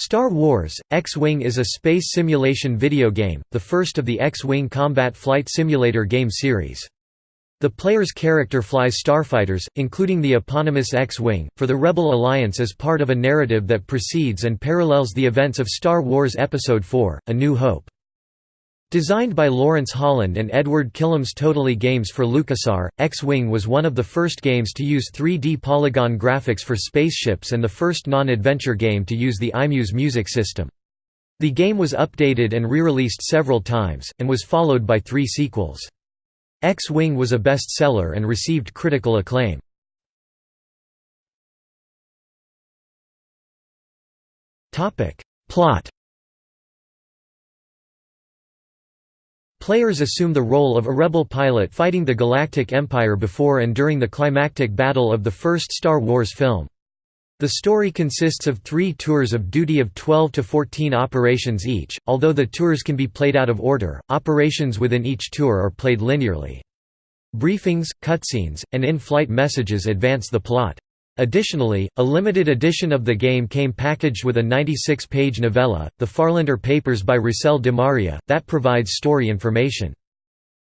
Star Wars, X-Wing is a space simulation video game, the first of the X-Wing combat flight simulator game series. The player's character flies starfighters, including the eponymous X-Wing, for the Rebel Alliance as part of a narrative that precedes and parallels the events of Star Wars Episode IV, A New Hope. Designed by Lawrence Holland and Edward Kilham's Totally Games for LucasArts, X-Wing was one of the first games to use 3D polygon graphics for spaceships and the first non-adventure game to use the iMuse music system. The game was updated and re-released several times, and was followed by three sequels. X-Wing was a bestseller and received critical acclaim. Plot Players assume the role of a rebel pilot fighting the Galactic Empire before and during the climactic battle of the first Star Wars film. The story consists of three tours of duty of 12 to 14 operations each, although the tours can be played out of order, operations within each tour are played linearly. Briefings, cutscenes, and in-flight messages advance the plot. Additionally, a limited edition of the game came packaged with a 96-page novella, The Farlander Papers by Rusel DeMaria, that provides story information.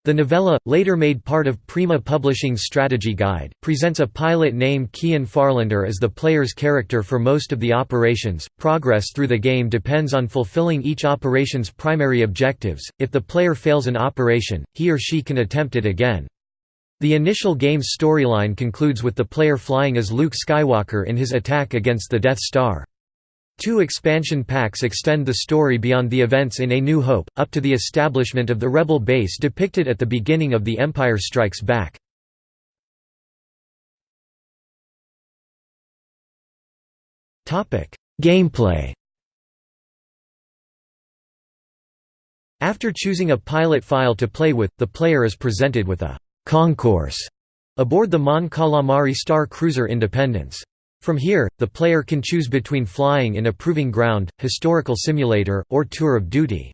The novella, later made part of Prima Publishing's strategy guide, presents a pilot named Kian Farlander as the player's character for most of the operations. Progress through the game depends on fulfilling each operation's primary objectives. If the player fails an operation, he or she can attempt it again. The initial game's storyline concludes with the player flying as Luke Skywalker in his attack against the Death Star. Two expansion packs extend the story beyond the events in A New Hope, up to the establishment of the Rebel base depicted at the beginning of The Empire Strikes Back. Gameplay After choosing a pilot file to play with, the player is presented with a concourse aboard the Mon Calamari Star Cruiser Independence. From here, the player can choose between flying in a proving ground, historical simulator, or tour of duty.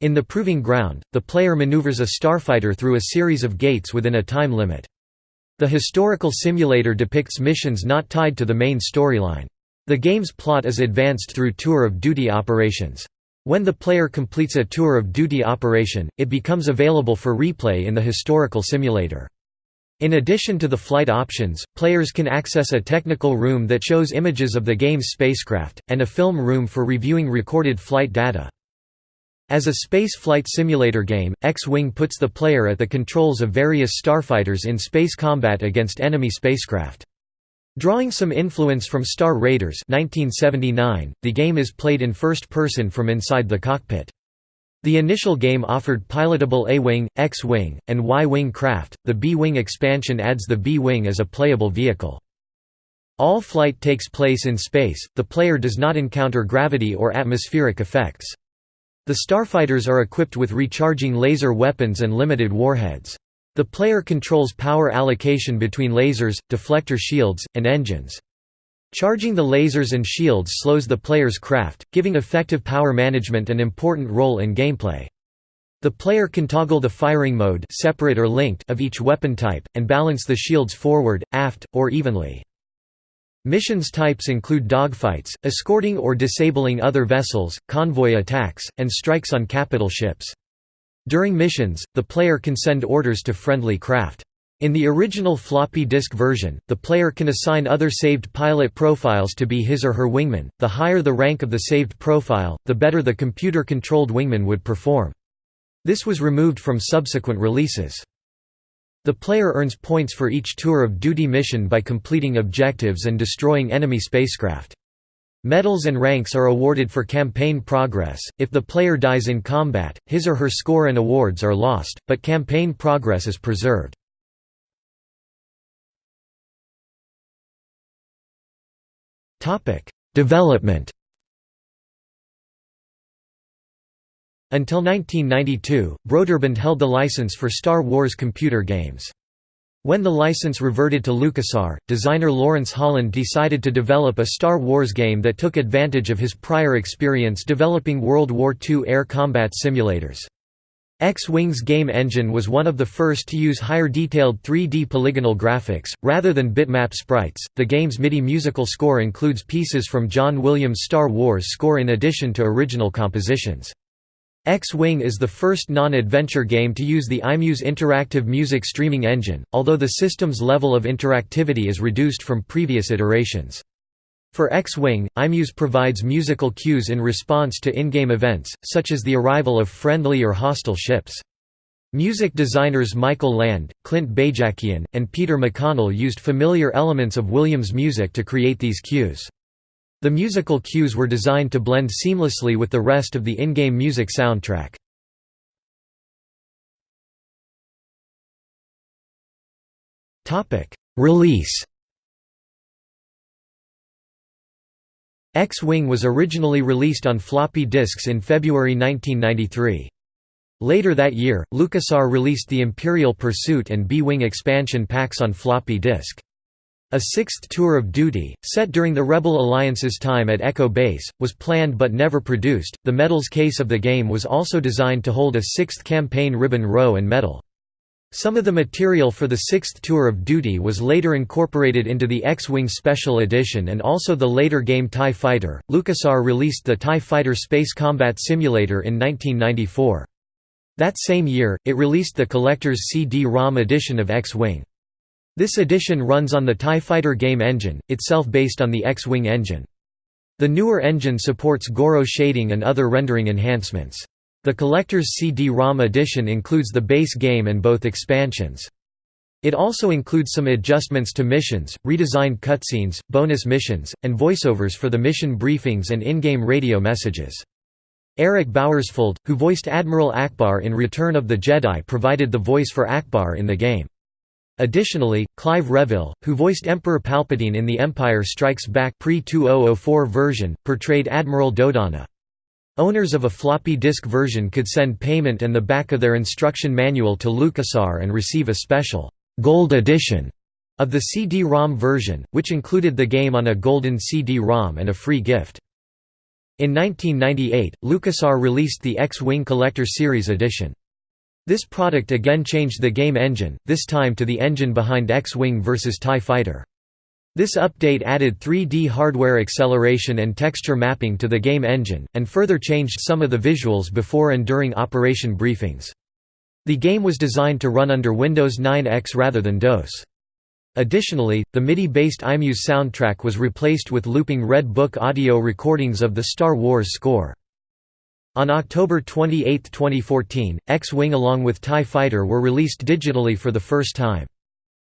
In the proving ground, the player maneuvers a starfighter through a series of gates within a time limit. The historical simulator depicts missions not tied to the main storyline. The game's plot is advanced through tour of duty operations. When the player completes a tour of duty operation, it becomes available for replay in the historical simulator. In addition to the flight options, players can access a technical room that shows images of the game's spacecraft, and a film room for reviewing recorded flight data. As a space flight simulator game, X-Wing puts the player at the controls of various starfighters in space combat against enemy spacecraft. Drawing some influence from Star Raiders 1979, the game is played in first person from inside the cockpit. The initial game offered pilotable A-Wing, X-Wing, and Y-Wing craft, the B-Wing expansion adds the B-Wing as a playable vehicle. All flight takes place in space, the player does not encounter gravity or atmospheric effects. The starfighters are equipped with recharging laser weapons and limited warheads. The player controls power allocation between lasers, deflector shields, and engines. Charging the lasers and shields slows the player's craft, giving effective power management an important role in gameplay. The player can toggle the firing mode separate or linked of each weapon type, and balance the shields forward, aft, or evenly. Missions types include dogfights, escorting or disabling other vessels, convoy attacks, and strikes on capital ships. During missions, the player can send orders to friendly craft. In the original floppy disk version, the player can assign other saved pilot profiles to be his or her wingman. The higher the rank of the saved profile, the better the computer-controlled wingman would perform. This was removed from subsequent releases. The player earns points for each tour of duty mission by completing objectives and destroying enemy spacecraft. Medals and ranks are awarded for campaign progress. If the player dies in combat, his or her score and awards are lost, but campaign progress is preserved. Topic: Development. Until 1992, Broderbund held the license for Star Wars computer games. When the license reverted to LucasArts, designer Lawrence Holland decided to develop a Star Wars game that took advantage of his prior experience developing World War II air combat simulators. X-Wing's game engine was one of the first to use higher detailed 3D polygonal graphics, rather than bitmap sprites. The game's MIDI musical score includes pieces from John Williams' Star Wars score in addition to original compositions. X-Wing is the first non-adventure game to use the iMuse interactive music streaming engine, although the system's level of interactivity is reduced from previous iterations. For X-Wing, iMuse provides musical cues in response to in-game events, such as the arrival of friendly or hostile ships. Music designers Michael Land, Clint Bajakian, and Peter McConnell used familiar elements of Williams' music to create these cues. The musical cues were designed to blend seamlessly with the rest of the in-game music soundtrack. Release X-Wing was originally released on floppy disks in February 1993. Later that year, LucasArts released the Imperial Pursuit and B-Wing expansion packs on floppy disk. A sixth tour of duty, set during the Rebel Alliance's time at Echo Base, was planned but never produced. The medals case of the game was also designed to hold a sixth campaign ribbon row and medal. Some of the material for the sixth tour of duty was later incorporated into the X-Wing Special Edition and also the later game TIE Fighter. LucasArts released the TIE Fighter Space Combat Simulator in 1994. That same year, it released the collector's CD-ROM edition of X-Wing. This edition runs on the TIE Fighter game engine, itself based on the X-Wing engine. The newer engine supports Gouraud shading and other rendering enhancements. The collector's CD-ROM edition includes the base game and both expansions. It also includes some adjustments to missions, redesigned cutscenes, bonus missions, and voiceovers for the mission briefings and in-game radio messages. Eric Bauersfeld, who voiced Admiral Ackbar in Return of the Jedi provided the voice for Ackbar in the game. Additionally, Clive Revill, who voiced Emperor Palpatine in The Empire Strikes Back pre-2004 version, portrayed Admiral Dodonna. Owners of a floppy disk version could send payment and the back of their instruction manual to LucasArts and receive a special «Gold Edition» of the CD-ROM version, which included the game on a golden CD-ROM and a free gift. In 1998, LucasArts released the X-Wing Collector Series edition. This product again changed the game engine, this time to the engine behind X-Wing vs TIE Fighter. This update added 3D hardware acceleration and texture mapping to the game engine, and further changed some of the visuals before and during operation briefings. The game was designed to run under Windows 9X rather than DOS. Additionally, the MIDI-based iMuse soundtrack was replaced with looping Red Book audio recordings of the Star Wars score. On October 28, 2014, X-Wing along with TIE Fighter were released digitally for the first time.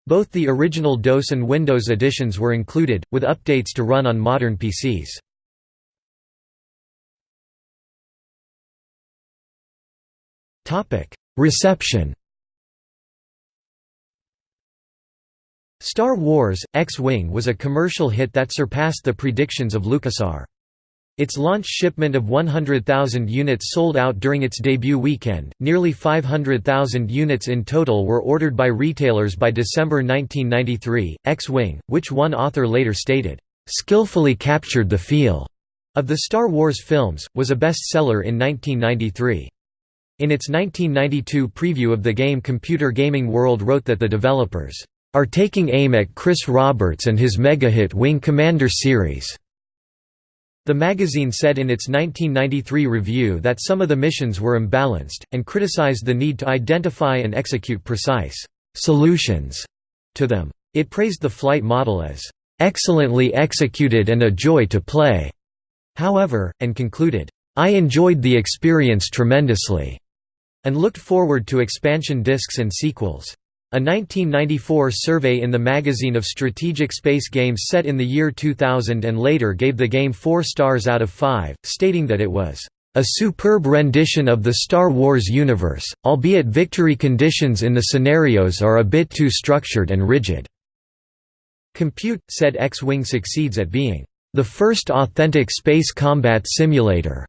Both the original DOS and Windows editions were included, with updates to run on modern PCs. Reception Star Wars, X-Wing was a commercial hit that surpassed the predictions of LucasArts. Its launch shipment of 100,000 units sold out during its debut weekend. Nearly 500,000 units in total were ordered by retailers by December 1993. X Wing, which one author later stated, skillfully captured the feel of the Star Wars films, was a bestseller in 1993. In its 1992 preview of the game Computer Gaming World wrote that the developers are taking aim at Chris Roberts and his mega-hit Wing Commander series. The magazine said in its 1993 review that some of the missions were imbalanced, and criticized the need to identify and execute precise «solutions» to them. It praised the flight model as «excellently executed and a joy to play», however, and concluded, «I enjoyed the experience tremendously», and looked forward to expansion discs and sequels. A 1994 survey in the Magazine of Strategic Space Games set in the year 2000 and later gave the game 4 stars out of 5, stating that it was a superb rendition of the Star Wars universe, albeit victory conditions in the scenarios are a bit too structured and rigid. Compute, said X-Wing succeeds at being the first authentic space combat simulator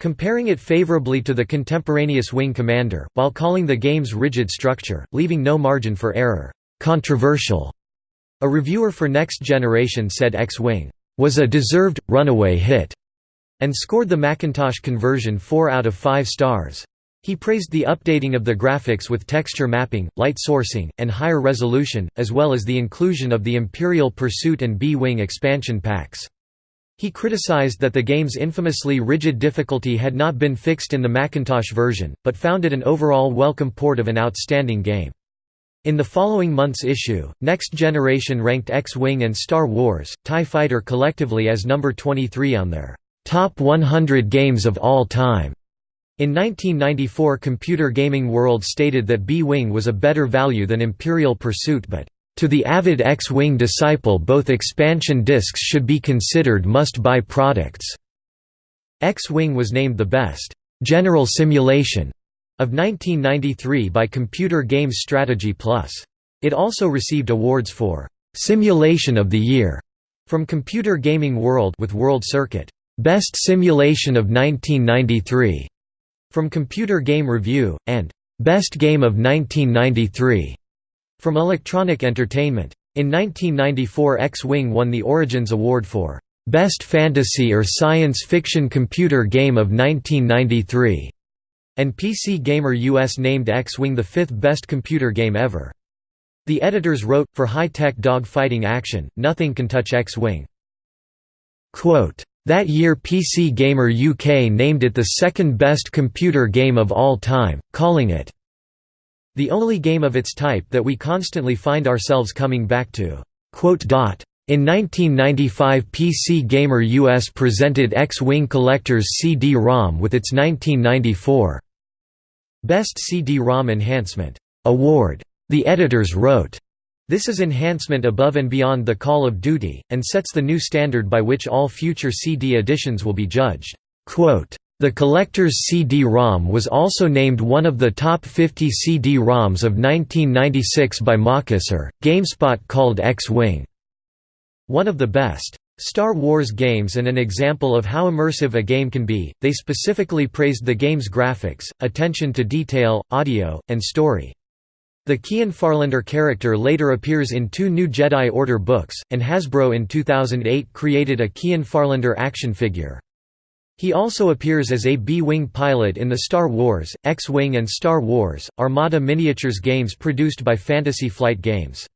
comparing it favorably to the contemporaneous Wing Commander, while calling the game's rigid structure, leaving no margin for error, controversial. A reviewer for Next Generation said X-Wing was a deserved, runaway hit, and scored the Macintosh conversion 4 out of 5 stars. He praised the updating of the graphics with texture mapping, light sourcing, and higher resolution, as well as the inclusion of the Imperial Pursuit and B-Wing expansion packs. He criticized that the game's infamously rigid difficulty had not been fixed in the Macintosh version, but found it an overall welcome port of an outstanding game. In the following month's issue, Next Generation ranked X-Wing and Star Wars, TIE Fighter collectively as number 23 on their top 100 games of all time. In 1994 Computer Gaming World stated that B-Wing was a better value than Imperial Pursuit but, "...to the avid X-Wing disciple both expansion discs should be considered must-buy products." X-Wing was named the best, "...general simulation." of 1993 by Computer Games Strategy Plus. It also received awards for "...simulation of the year." from Computer Gaming World with World Circuit, "...best simulation of 1993." From Computer Game Review, and Best Game of 1993 from Electronic Entertainment. In 1994 X-Wing won the Origins Award for Best Fantasy or Science Fiction Computer Game of 1993, and PC Gamer US named X-Wing the fifth best computer game ever. The editors wrote, for high-tech dog-fighting action, nothing can touch X-Wing. That year PC Gamer UK named it the second best computer game of all time, calling it the only game of its type that we constantly find ourselves coming back to. In 1995 PC Gamer US presented X-Wing Collector's CD-ROM with its 1994 Best CD-ROM Enhancement Award. The editors wrote, this is enhancement above and beyond the Call of Duty, and sets the new standard by which all future CD editions will be judged. The collector's CD-ROM was also named one of the top 50 CD-ROMs of 1996 by MacUser. GameSpot called X-Wing one of the best Star Wars games and an example of how immersive a game can be. They specifically praised the game's graphics, attention to detail, audio, and story. The Kian Farlander character later appears in two new Jedi Order books, and Hasbro in 2008 created a Kian Farlander action figure. He also appears as a B-Wing pilot in the Star Wars, X-Wing and Star Wars, Armada Miniatures games produced by Fantasy Flight Games.